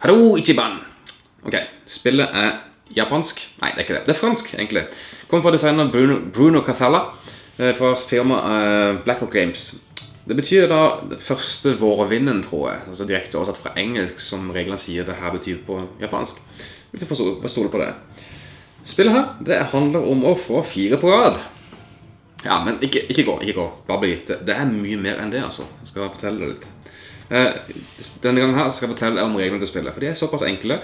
Hallo, Ichiban! Ok, spillet er japansk. Nei, det er ikke det. Det er fransk, egentlig. Kommer fra designer Bruno, Bruno Cathala eh, fra firmaet eh, Blackrock Games. Det betyr da det første vårvinden, tror jeg. Altså direkte oversatt fra engelsk, som reglene sier det her betyr på japansk. Vi får bare stole på det. Spillet her, det handler om å få fire på rad. Ja, men ikke, ikke gå, ikke gå. Bare bli. Det, det er mye mer enn det, altså. Jeg skal fortelle deg litt. Eh, denne gangen her skal jeg fortelle om reglene til spillet, for de er såpass enkle.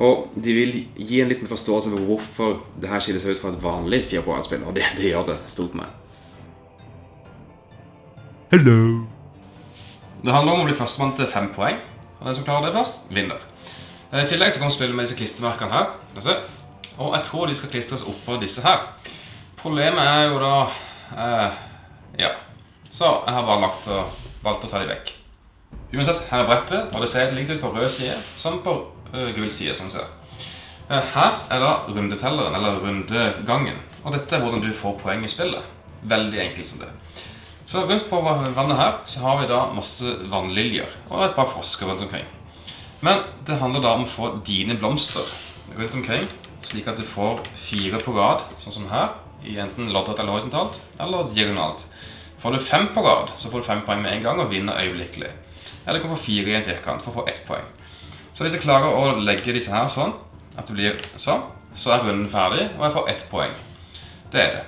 Og de vil gi en liten forståelse for hvorfor det her skiller seg ut fra et vanlig fire på rad-spill. Og det, det gjør det stort med. Hello. Det handler om å bli førstemann til fem poeng. Og den som klarer det først, vinner. Eh, I tillegg så kommer spillet med disse klistremerkene her. Og jeg tror de skal klistres oppå disse her. Problemet er jo da eh, Ja. Så jeg har bare lagt og, valgt å ta de vekk. Uansett, her er brettet, og det ser like ut på rød side som på uh, gul side, som du ser. Eh, her er da rundetelleren, eller rundegangen. Og dette er hvordan du får poeng i spillet. Veldig enkelt som det. Så rundt på vannet her så har vi da masse vannliljer og et par frosker rundt omkring. Men det handler da om å få dine blomster rundt omkring, slik at du får fire på rad, sånn som her, i enten loddrett eller horisontalt, eller diagonalt. Får du fem på rad, så får du fem poeng med en gang og vinner øyeblikkelig. Eller kan få fire i en firkant for å få ett poeng. Så hvis jeg klarer å legge disse her sånn, at det blir sånn, så er runden ferdig, og jeg får ett poeng. Det er det.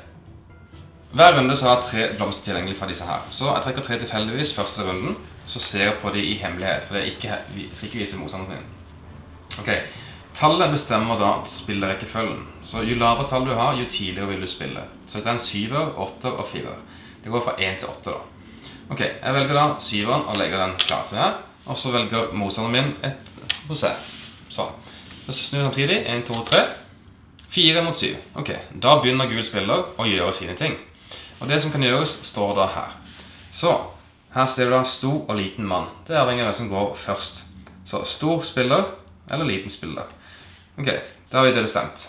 Hver runde så har jeg tre blomster tilgjengelig fra disse her. Så jeg trekker tre tilfeldigvis første runden, så ser jeg på de i hemmelighet, for det er ikke, skal ikke vise motstanderen min. Ok, tallet bestemmer da spillerekkefølgen. Så jo lavere tall du har, jo tidligere vil du spille. Så dette er en syver, åtter og firer. Det går fra 1 til 8 da. Ok, jeg velger da syveren og legger den klar til her. Og så velger motstanderen min et seg. Sånn. Så snur samtidig. 1, 2, 3. 4 mot 7. Ok, da begynner gul spiller å gjøre sine ting. Og det som kan gjøres, står da her. Så, her ser du da stor og liten mann. Det er avhengig av hvem som går først. Så stor spiller eller liten spiller. Ok, da har vi det bestemt.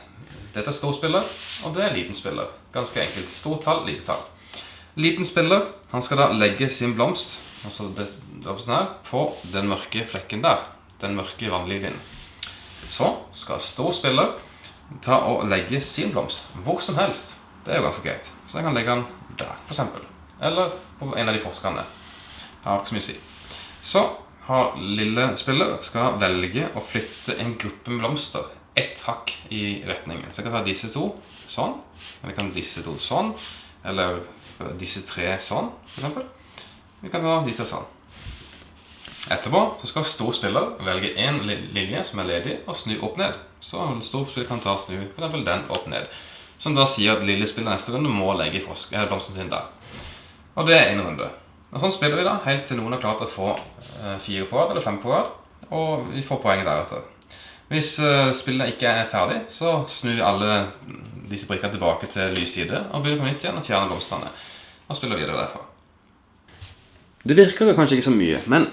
Dette er stor spiller, og det er liten spiller. Ganske enkelt. Stort tall, lite tall. Liten spiller, han skal da legge sin blomst, altså blomsten her, på den mørke flekken der. Den mørke vannlinjen. Så skal stor spiller ta og legge sin blomst hvor som helst. Det er jo ganske greit. Så jeg kan legge den der, eksempel. Eller på en av de forskerne. Har ikke så mye å si. Så har lille spiller skal velge å flytte en gruppe med blomster ett hakk i retningen. Så jeg kan ta disse to sånn, eller jeg kan disse to sånn, eller disse tre sånn, eksempel. Vi kan ta de tre sånn. Etterpå så skal stor spiller velge li- linje som er ledig, og snu opp ned. Så stor spiller kan ta snu f.eks. den opp ned. Som da sier at lille spiller neste runde må legge eh, blomsten sin der. Og det er en runde. Og sånn spiller vi da, helt til noen har klart å få eh, fire på rad, eller fem på rad, og vi får poenget deretter. Hvis eh, spillet ikke er ferdig, så snur alle disse brikkene tilbake til lys side, og begynner på nytt igjen og fjerner blomstene. Og spiller videre derfra. Det virker kanskje ikke så mye, men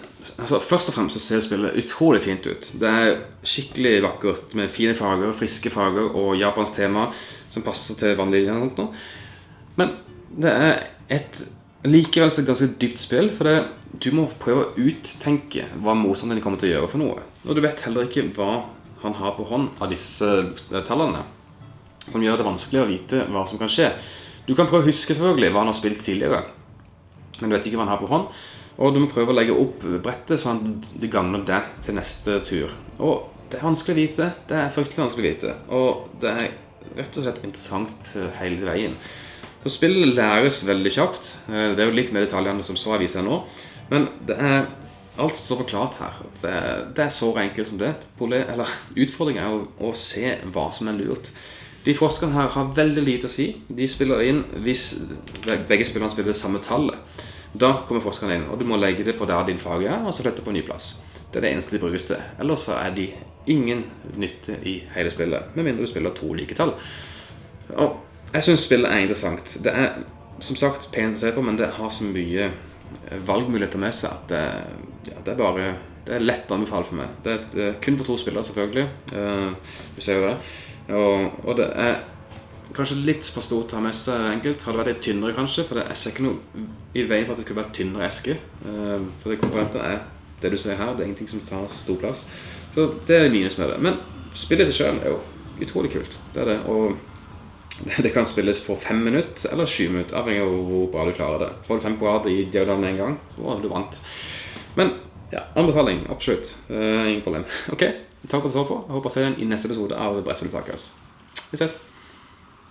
altså, først og fremst så ser spillet utrolig fint ut. Det er skikkelig vakkert med fine farger, friske farger og japansk tema som passer til vannlinjen og sånt nå. Men det er et likevel så ganske dypt spill, for det, du må prøve å uttenke hva motstanderen kommer til å gjøre for noe. Og du vet heller ikke hva han har på hånd av disse tallene. Som gjør det vanskelig å vite hva som kan skje. Du kan prøve å huske selvfølgelig hva han har spilt tidligere men du vet ikke hva han har på hånd. Og du må prøve å legge opp brettet sånn at det gagner deg til neste tur. Og det er vanskelig å vite. Det er fryktelig vanskelig å vite. Og det er rett og slett interessant hele veien. Så spillet læres veldig kjapt. Eh, Det er jo litt mer detaljer enn det som så jeg viser nå. Men det er Alt står forklart her. Det det er så enkelt som det. Utfordringen er å, å se hva som er lurt. De forskerne her har veldig lite å si. De spiller inn hvis begge spillerne spiller det samme tallet. Da kommer forskerne inn, og du må legge det på der din fag er, og så flytte på en ny plass. Det er det eneste de brukes til. Ellers så er de ingen nytte i hele spillet, med mindre du spiller to like tall. Og jeg syns spillet er interessant. Det er som sagt pent å se på, men det har så mye eh, valgmuligheter med seg at det, ja, det er bare det er lett å anbefale for meg. Det er et, eh, kun for to spillere, selvfølgelig. Uh, du ser jo det. Og, og det er kanskje litt for stort å ha med seg enkelt. Hadde vært litt tynnere, kanskje. For det, er ikke noe i veien for at det kunne vært tynnere eske. Uh, for det komponenter er det du ser her. Det er ingenting som tar stor plass. Så det er minus med det. Men spillet i seg sjøl er jo utrolig kult. Det er det. Og det kan spilles på fem minutter eller sju minutter, avhengig av hvor bra du klarer det. Får du fem på rad i diagonalen en gang, så er du vant. Men ja, anbefaling. Absolutt. Uh, ingen problem. Ok, takk for at du så på. Jeg håper å se deg i neste episode av Brettspilltakers. Vi ses.